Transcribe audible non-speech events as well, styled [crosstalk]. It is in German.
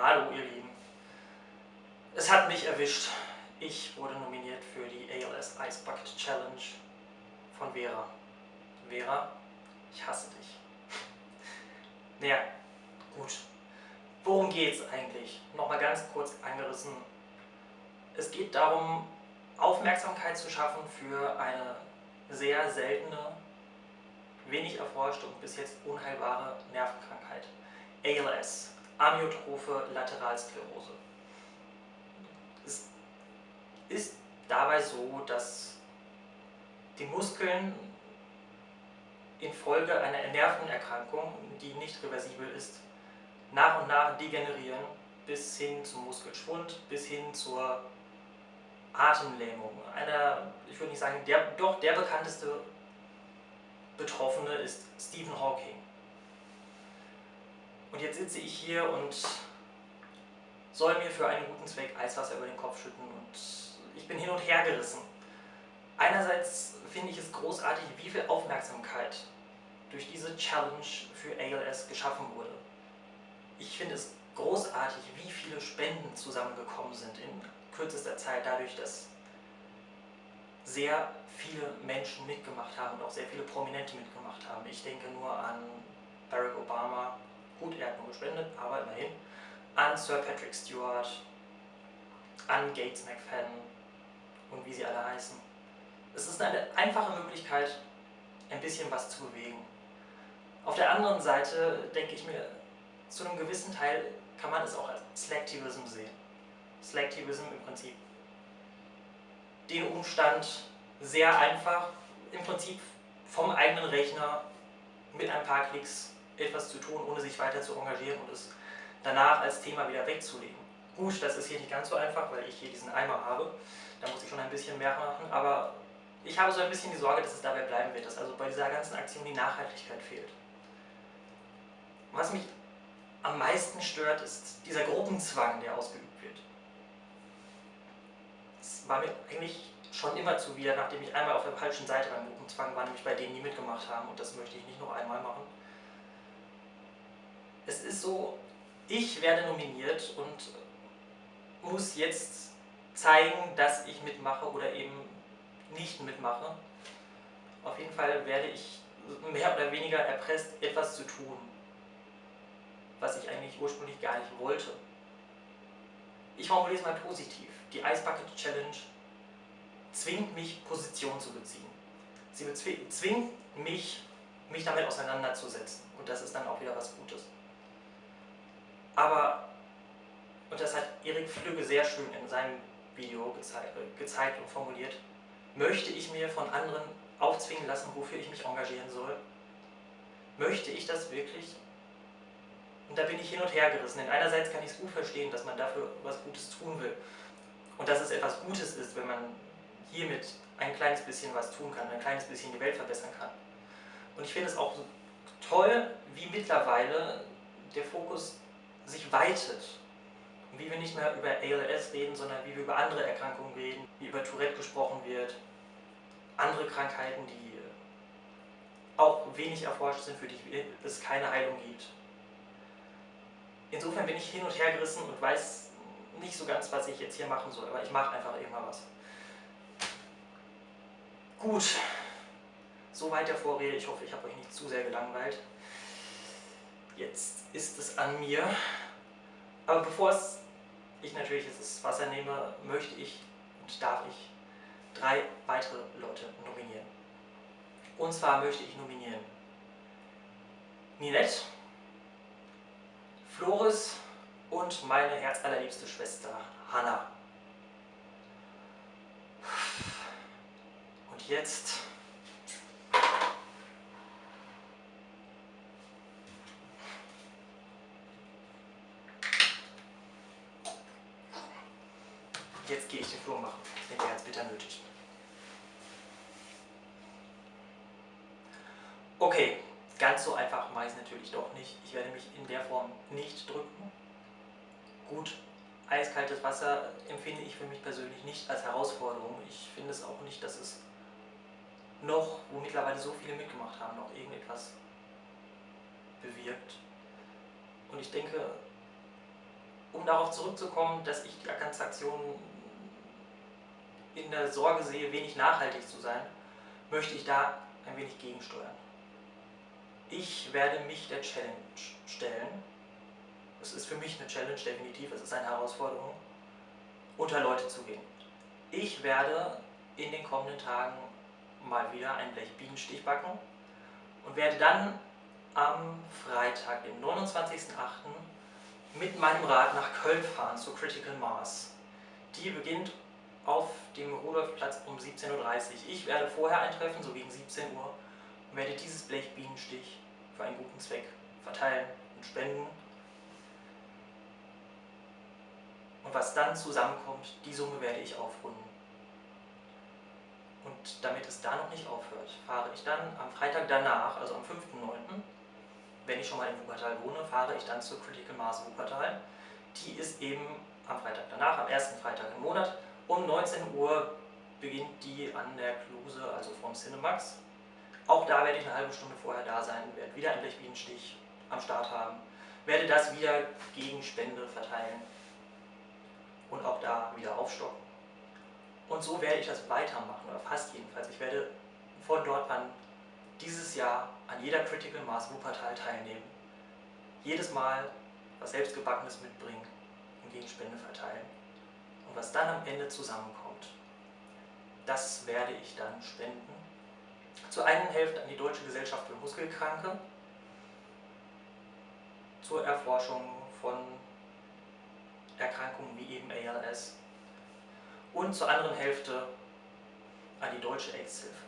Hallo ihr Lieben. Es hat mich erwischt. Ich wurde nominiert für die ALS Ice Bucket Challenge von Vera. Vera, ich hasse dich. [laughs] Naja, gut. Worum geht's eigentlich? Nochmal ganz kurz angerissen. Es geht darum, Aufmerksamkeit zu schaffen für eine sehr seltene, wenig erforschte und bis jetzt unheilbare Nervenkrankheit. ALS, Amyotrophe Lateralsklerose. Es ist dabei so, dass die Muskeln infolge einer Nervenerkrankung, die nicht reversibel ist, nach und nach degenerieren bis hin zum Muskelschwund, bis hin zur Atemlähmung. Einer, ich würde nicht sagen, der, doch der bekannteste Betroffene ist Stephen Hawking. Und jetzt sitze ich hier und soll mir für einen guten Zweck Eiswasser über den Kopf schütten und ich bin hin und her gerissen. Einerseits finde ich es großartig, wie viel Aufmerksamkeit durch diese Challenge für ALS geschaffen wurde. Ich finde es großartig, wie viele Spenden zusammengekommen sind in kürzester Zeit, dadurch, dass sehr viele Menschen mitgemacht haben und auch sehr viele Prominente mitgemacht haben. Ich denke nur an Barack Obama, gut, er hat nur gespendet, aber immerhin, an Sir Patrick Stewart, an Gates McFadden und wie sie alle heißen. Es ist eine einfache Möglichkeit, ein bisschen was zu bewegen. Auf der anderen Seite denke ich mir, zu einem gewissen Teil kann man es auch als Slacktivism sehen. Slacktivism im Prinzip den Umstand sehr einfach, im Prinzip vom eigenen Rechner mit ein paar Klicks etwas zu tun, ohne sich weiter zu engagieren und es danach als Thema wieder wegzulegen. Gut, das ist hier nicht ganz so einfach, weil ich hier diesen Eimer habe. Da muss ich schon ein bisschen mehr machen, aber ich habe so ein bisschen die Sorge, dass es dabei bleiben wird, dass also bei dieser ganzen Aktion die Nachhaltigkeit fehlt. Was mich am meisten stört, ist dieser Gruppenzwang, der ausgeübt wird. Es war mir eigentlich schon immer zuwider, nachdem ich einmal auf der falschen Seite beim Gruppenzwang war, nämlich bei denen, die mitgemacht haben und das möchte ich nicht noch einmal machen. Es ist so, ich werde nominiert und muss jetzt zeigen, dass ich mitmache oder eben nicht mitmache. Auf jeden Fall werde ich mehr oder weniger erpresst, etwas zu tun, was ich eigentlich ursprünglich gar nicht wollte. Ich formuliere es mal positiv. Die Ice Bucket Challenge zwingt mich, Position zu beziehen. Sie zwingt mich, mich damit auseinanderzusetzen. Und das ist dann auch wieder was Gutes. Aber, und das hat Erik Flügge sehr schön in seinem Video gezeigt, gezeigt und formuliert, möchte ich mir von anderen aufzwingen lassen, wofür ich mich engagieren soll? Möchte ich das wirklich? Und da bin ich hin und her gerissen. Denn einerseits kann ich es gut verstehen, dass man dafür was Gutes tun will. Und dass es etwas Gutes ist, wenn man hiermit ein kleines bisschen was tun kann, ein kleines bisschen die Welt verbessern kann. Und ich finde es auch toll, wie mittlerweile der Fokus sich weitet. Und wie wir nicht mehr über ALS reden, sondern wie wir über andere Erkrankungen reden, wie über Tourette gesprochen wird, andere Krankheiten, die auch wenig erforscht sind, für die es keine Heilung gibt. Insofern bin ich hin und her gerissen und weiß nicht so ganz, was ich jetzt hier machen soll, aber ich mache einfach immer was. Gut, soweit der Vorrede. Ich hoffe, ich habe euch nicht zu sehr gelangweilt. Jetzt ist es an mir. Aber bevor ich natürlich das Wasser nehme, möchte ich und darf ich drei weitere Leute nominieren. Und zwar möchte ich nominieren Ninette, Floris und meine herzallerliebste Schwester Hannah. jetzt Jetzt gehe ich den Flur machen. Den wäre jetzt bitter nötig. Okay, ganz so einfach mache ich es natürlich doch nicht. Ich werde mich in der Form nicht drücken. Gut, eiskaltes Wasser empfinde ich für mich persönlich nicht als Herausforderung. Ich finde es auch nicht, dass es noch, wo mittlerweile so viele mitgemacht haben, noch irgendetwas bewirkt. Und ich denke, um darauf zurückzukommen, dass ich die Transaktion in der Sorge sehe, wenig nachhaltig zu sein, möchte ich da ein wenig gegensteuern. Ich werde mich der Challenge stellen. Es ist für mich eine Challenge, definitiv, es ist eine Herausforderung, unter Leute zu gehen. Ich werde in den kommenden Tagen mal wieder ein Blech Bienenstich backen und werde dann am Freitag, dem 29.08. mit meinem Rad nach Köln fahren zur Critical Mass. Die beginnt auf dem Rudolfplatz um 17.30 Uhr. Ich werde vorher eintreffen, so gegen 17 Uhr, und werde dieses Blech Bienenstich für einen guten Zweck verteilen und spenden. Und was dann zusammenkommt, die Summe werde ich aufrunden. Und damit es da noch nicht aufhört, fahre ich dann am Freitag danach, also am 5.9., wenn ich schon mal in Wuppertal wohne, fahre ich dann zur Critical Mass Wuppertal. Die ist eben am Freitag danach, am ersten Freitag im Monat. Um 19 Uhr beginnt die an der Kluse, also vom Cinemax. Auch da werde ich eine halbe Stunde vorher da sein, werde wieder ein Blechbienenstich am Start haben, werde das wieder gegen Spende verteilen und auch da wieder aufstocken. Und so werde ich das weitermachen, oder fast jedenfalls. Ich werde von dort an dieses Jahr an jeder Critical Mass Wuppertal teilnehmen. Jedes Mal was selbstgebackenes mitbringen und gegen Spende verteilen. Und was dann am Ende zusammenkommt, das werde ich dann spenden. Zur einen Hälfte an die Deutsche Gesellschaft für Muskelkranke, zur Erforschung von Erkrankungen wie eben ALS und zur anderen Hälfte an die Deutsche AIDS-Hilfe.